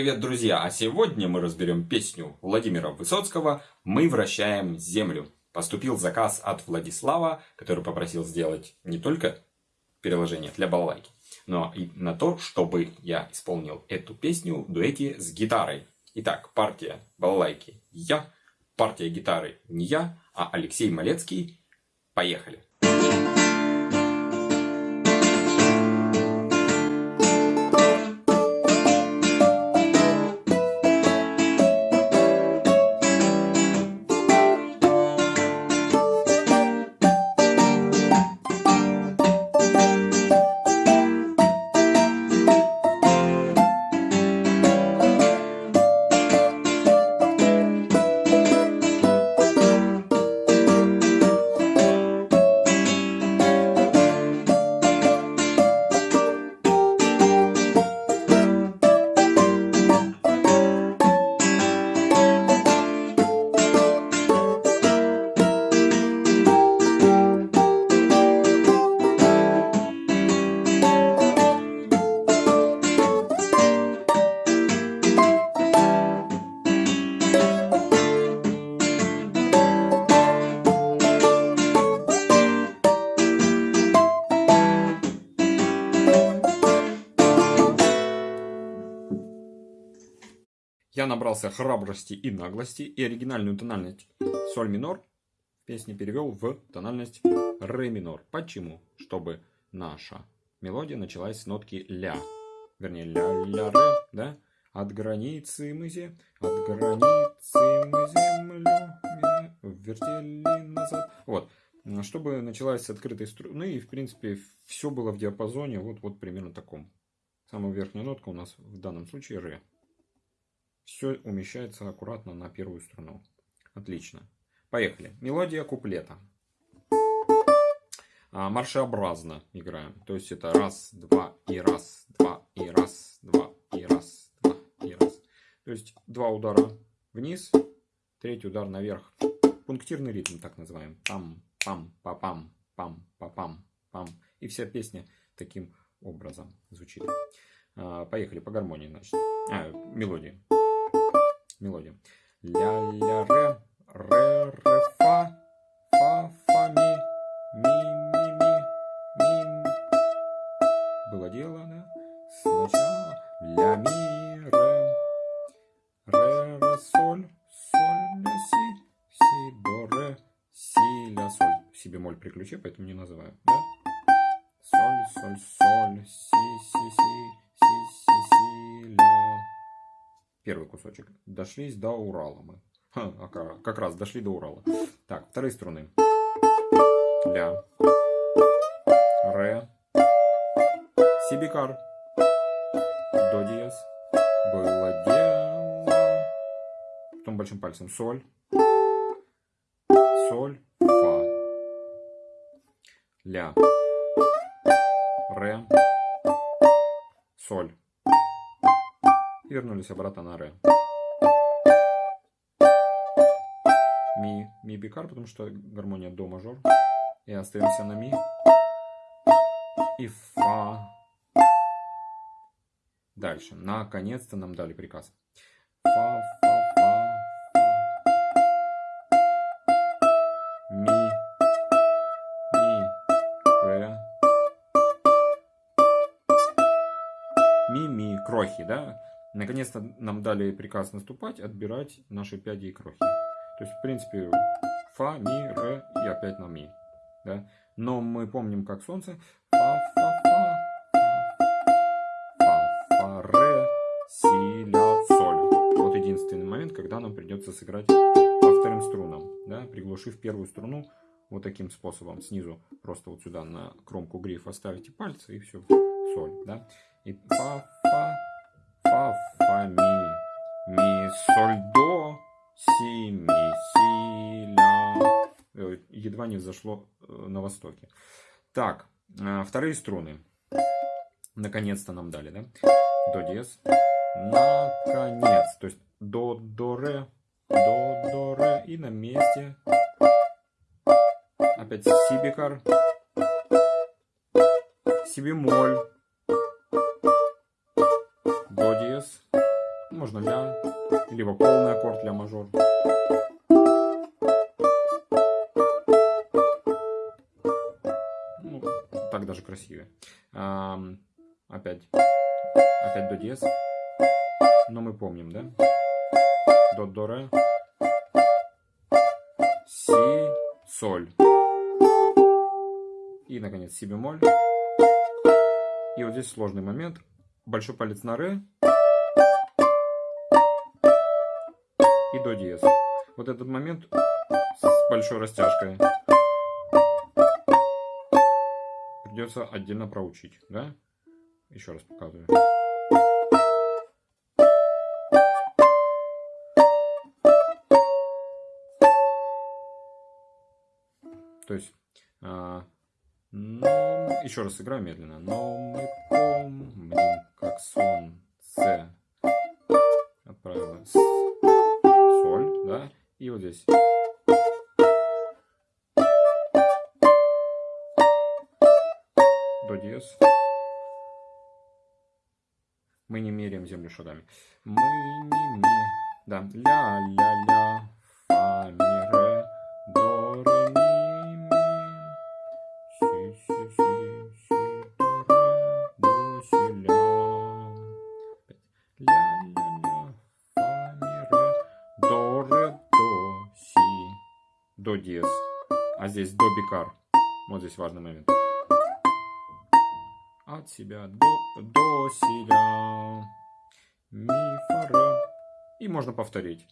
привет, друзья! А сегодня мы разберем песню Владимира Высоцкого «Мы вращаем землю». Поступил заказ от Владислава, который попросил сделать не только переложение для балалайки, но и на то, чтобы я исполнил эту песню в дуэте с гитарой. Итак, партия балалайки я, партия гитары не я, а Алексей Малецкий. Поехали! Я набрался храбрости и наглости и оригинальную тональность соль минор в песне перевел в тональность ре минор. Почему? Чтобы наша мелодия началась с нотки ля. Вернее, ля-ля-ре, да? От границы мы зе, от границы мы землю вертели назад. Вот. Чтобы началась с открытой струны, и, в принципе, все было в диапазоне вот, вот примерно таком. Самая верхняя нотка у нас в данном случае ре. Все умещается аккуратно на первую струну. Отлично. Поехали. Мелодия куплета. А, маршеобразно играем. То есть это раз, два и раз, два и раз, два и раз, два и раз. То есть два удара вниз, третий удар наверх. Пунктирный ритм так называем. Пам, пам, па пам, пам, па пам, пам. И вся песня таким образом звучит. А, поехали по гармонии, значит. А, мелодии мелодия. Ля-ля, ре, ре, ре, фа, фа, фа, ми. Было дело? Сначала ля, ми, ре, ре, ре, соль, соль, ля, си, бемоль при ключе, поэтому не называю, да? Соль, соль, соль, си, первый кусочек. Дошлись до Урала мы. Ха, а как раз дошли до Урала. Так, вторые струны. Ля. Ре. Си бикар. До диез. Было дело. Потом большим пальцем соль. Соль. Фа. Ля. Ре. Соль и вернулись обратно на ре. Ми, ми бикар, потому что гармония до мажор. И остаемся на ми. И фа. Дальше. Наконец-то нам дали приказ. Фа, фа, фа, Ми. Ми. Ре. Ми, ми. Крохи, да? Наконец-то нам дали приказ наступать, отбирать наши пяди и крохи. То есть, в принципе, фа, ми, ре и опять на ми. Да? Но мы помним, как солнце. Фа, фа, фа, фа, фа, ре, си, ля, соль. Вот единственный момент, когда нам придется сыграть по вторым струнам. Да? Приглушив первую струну вот таким способом. Снизу просто вот сюда на кромку грифа ставите пальцы и все. Соль. Да? И фа, фа, фа, фа, ми, соль, до, си, ми, си, ля. Едва не взошло э, на востоке. Так, э, вторые струны. Наконец-то нам дали, да? До диез. Наконец. То есть до, до, ре, до, до, ре. И на месте. Опять си бикар. Си бемоль. Можно ля, либо полный аккорд ля мажор. Ну, так даже красивее. А, опять, опять до диез. Но мы помним, да? До, до, ре. Си, соль. И, наконец, си бемоль. И вот здесь сложный момент. Большой палец на ре. И до диез. Вот этот момент с большой растяжкой придется отдельно проучить, да? Еще раз показываю. То есть, а, но, еще раз играю медленно. Но мы помним, как сон здесь. До диез. Мы не меряем землю шагами. Мы не меряем. Да. Ля-ля-ля. Фа, ми, ре, до, ре, ми, ми. Си, си, си, си, до, ре, до, си, ля. Ля-ля-ля. До диез. А здесь до бикар. Вот здесь важный момент от себя до, до си, ля, ми, фа, ре. И можно повторить.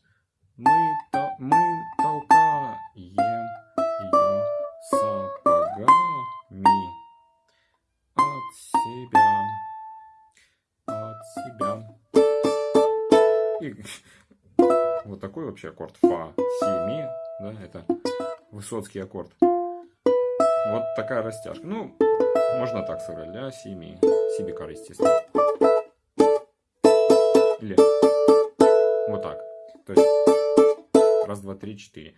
Мы, то, мы толкаем ее сапогами от себя, от себя. И вот такой вообще аккорд фа, си, ми, да, это высоцкий аккорд. Вот такая растяжка. Ну, можно так сыграть, ля, си, ми. Си естественно. Или вот так. То есть раз, два, три, четыре.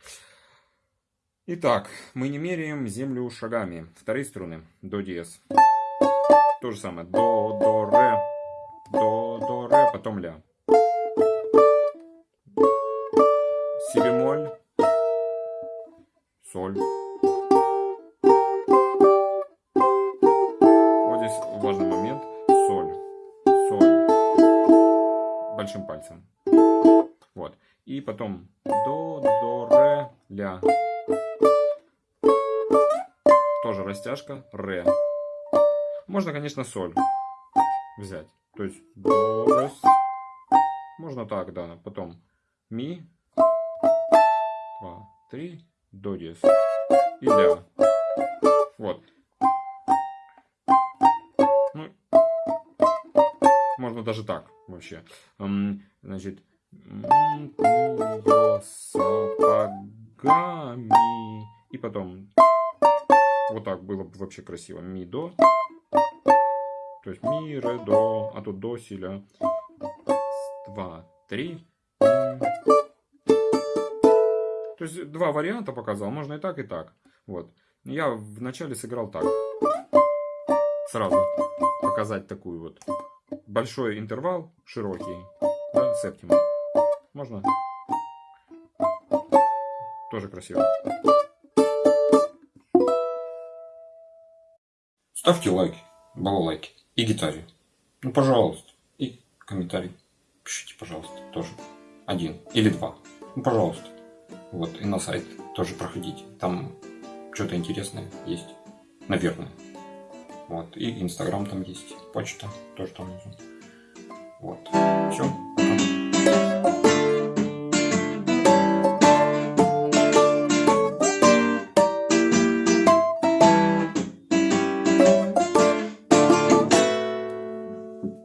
Итак, мы не меряем землю шагами. Вторые струны. До диез. То же самое. До, до, ре. До, до, ре. Потом ля. Соль. Вот здесь важный момент. Соль. Соль. Большим пальцем. Вот. И потом до, до, ре, ля. Тоже растяжка, ре. Можно, конечно, соль взять. То есть до, ре, Можно так, да. Потом ми, два, три, до диез и ля. Вот. Ну, можно даже так вообще. Значит, сапогами. И потом вот так было бы вообще красиво. Ми, до. То есть ми, ре, до. А тут до, си, ля. Два, три. То есть два варианта показал. Можно и так, и так. Вот. Я вначале сыграл так. Сразу показать такую вот. Большой интервал, широкий. Да, септима. Можно? Тоже красиво. Ставьте лайки, балалайки и гитаре. Ну, пожалуйста. И комментарий. Пишите, пожалуйста, тоже. Один или два. Ну, пожалуйста. Вот, и на сайт тоже проходите. Там что-то интересное есть. Наверное. Вот. И Инстаграм там есть. Почта тоже там внизу. Вот. Все.